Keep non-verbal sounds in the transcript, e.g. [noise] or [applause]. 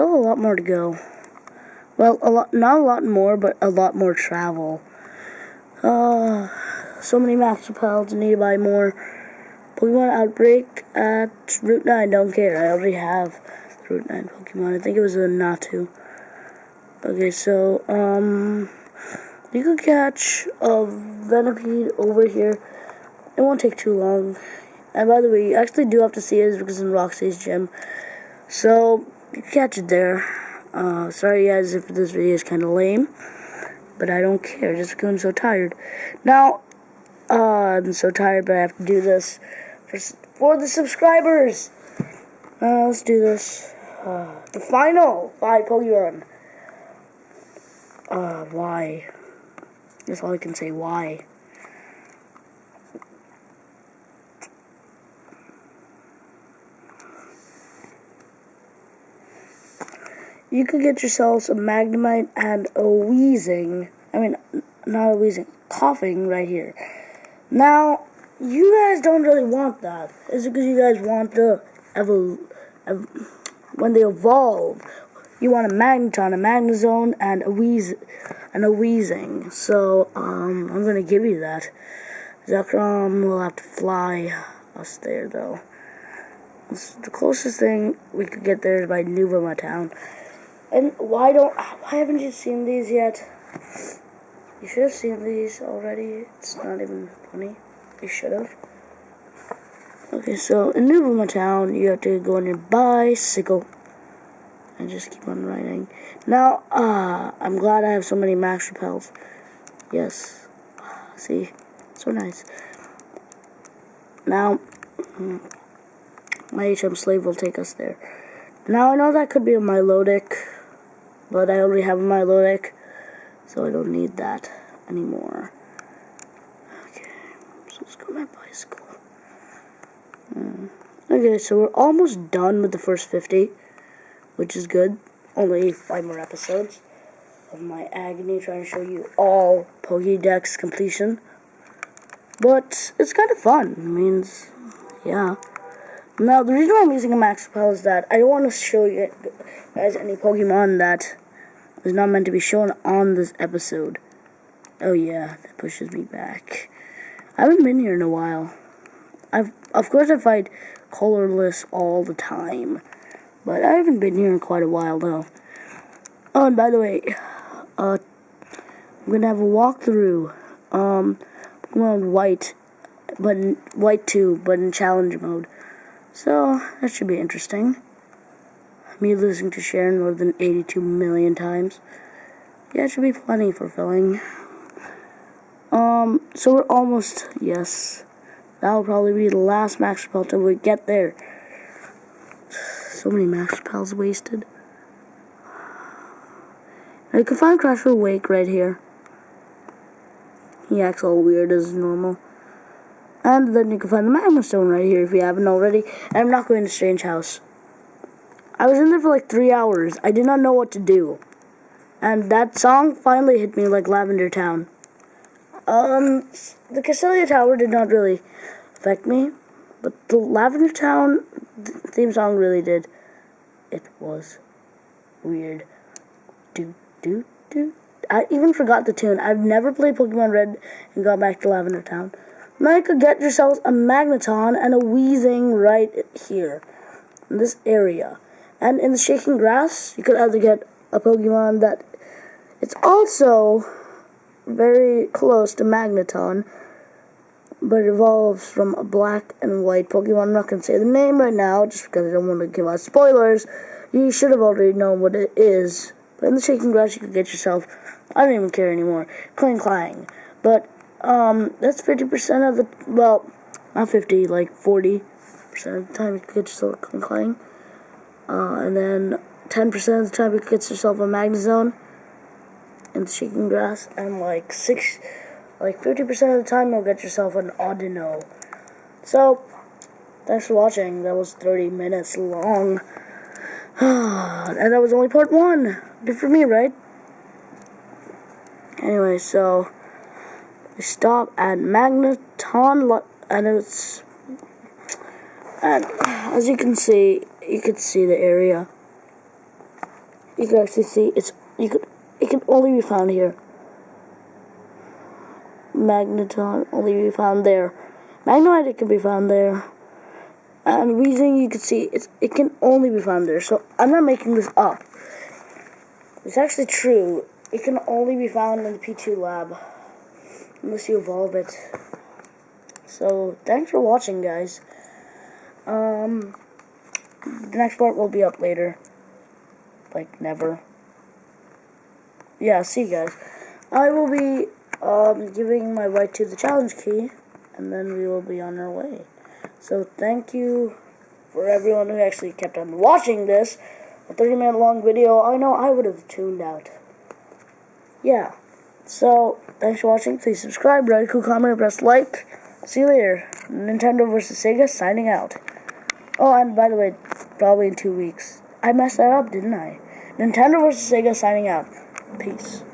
still a lot more to go. Well, a lot, not a lot more, but a lot more travel. Uh, so many repels, need to buy more. Pokemon Outbreak at Route 9, don't care. I already have Route 9 Pokemon. I think it was a Natu. Okay, so, um, you could catch a Venipede over here. It won't take too long. And by the way, you actually do have to see it because it's in Roxie's gym. So, catch it there. Uh, sorry guys if this video is kind of lame. But I don't care, just because I'm so tired. Now, uh, I'm so tired, but I have to do this for, for the subscribers. Uh, let's do this. Uh, the final five Pokemon. Uh, why? That's all I can say, why? You could get yourselves a Magnemite and a Weezing. I mean, not a Weezing, Koffing right here. Now, you guys don't really want that. Is it because you guys want the evol, ev when they evolve? You want a Magneton, a Magnezone, and a Wheeze, and a Weezing. So, um, I'm gonna give you that. Zekrom will have to fly us there, though. It's the closest thing we could get there is by Nuvema Town. And why don't, why haven't you seen these yet? You should have seen these already. It's not even funny. You should have. Okay, so in Nuvema Town, you have to go on your bicycle and just keep on riding. Now, uh, I'm glad I have so many max repels. Yes. See? So nice. Now, my HM slave will take us there. Now, I know that could be a Milotic, but I already have a Milotic. So I don't need that anymore. Okay, so let's go my bicycle. Mm. Okay, so we're almost done with the first 50, which is good. Only five more episodes of my agony trying to show you all Pokédex completion. But it's kind of fun. It means, yeah. Now, the reason why I'm using a Max Repel is that I don't want to show you guys any Pokemon that is not meant to be shown on this episode. Oh yeah, that pushes me back. I haven't been here in a while. I've of course I fight Colress all the time, but I haven't been here in quite a while though. Oh, and by the way, uh, I'm gonna have a walkthrough. Um, Pokemon White, but in, White two, but in challenge mode. So that should be interesting me losing to Cheren more than 82 million times. Yeah, it should be plenty fulfilling. Um, so we're almost, yes. That'll probably be the last max repel till we get there. So many max repels wasted. I can find Crasher Wake right here. He acts all weird as normal. And then you can find the Magma Stone right here if you haven't already. And I'm not going to Strange House. I was in there for like three hours. I did not know what to do. And that song finally hit me like Lavender Town. Um, the Castelia Tower did not really affect me, but the Lavender Town theme song really did. It was weird. Do, do, do. I even forgot the tune. I've never played Pokemon Red and got back to Lavender Town. Now you could get yourselves a Magneton and a Weezing right here. In this area. And in the Shaking Grass, you could either get a Pokemon that it's also very close to Magneton, but it evolves from a black and white Pokemon. I'm not going to say the name right now, just because I don't want to give out spoilers. You should have already known what it is. But in the Shaking Grass, you could get yourself, I don't even care anymore, Klinklang. But, um, that's 50% of the, well, not 50, like 40% of the time you could get yourself Klinklang. Uh, and then 10% of the time you get yourself a Magnezone the Shaking Grass. And like six, like 50% of the time you'll get yourself an Audino. So, thanks for watching. That was 30 minutes long. [sighs] and that was only part one. Good for me, right? Anyway, so we stop at Magneton, and it's and as you can see, you can see the area. you can actually see it's you could it can only be found here. Magneton only be found there. Magnemite it can be found there. And Weezing you can see it's it can only be found there. So I'm not making this up. It's actually true. It can only be found in the P2 lab. Unless you evolve it. So thanks for watching guys. Um the next part will be up later. Like never. Yeah, see you guys. I will be um, giving my right to the challenge key, and then we will be on our way. So thank you for everyone who actually kept on watching this. A 30 minute long video, I know I would have tuned out. Yeah. So, thanks for watching. Please subscribe, write a cool comment, press like. See you later. Nintendo vs. Sega signing out. Oh, and by the way, probably in two weeks. I messed that up, didn't I? Nintendo vs. Sega signing out. Peace.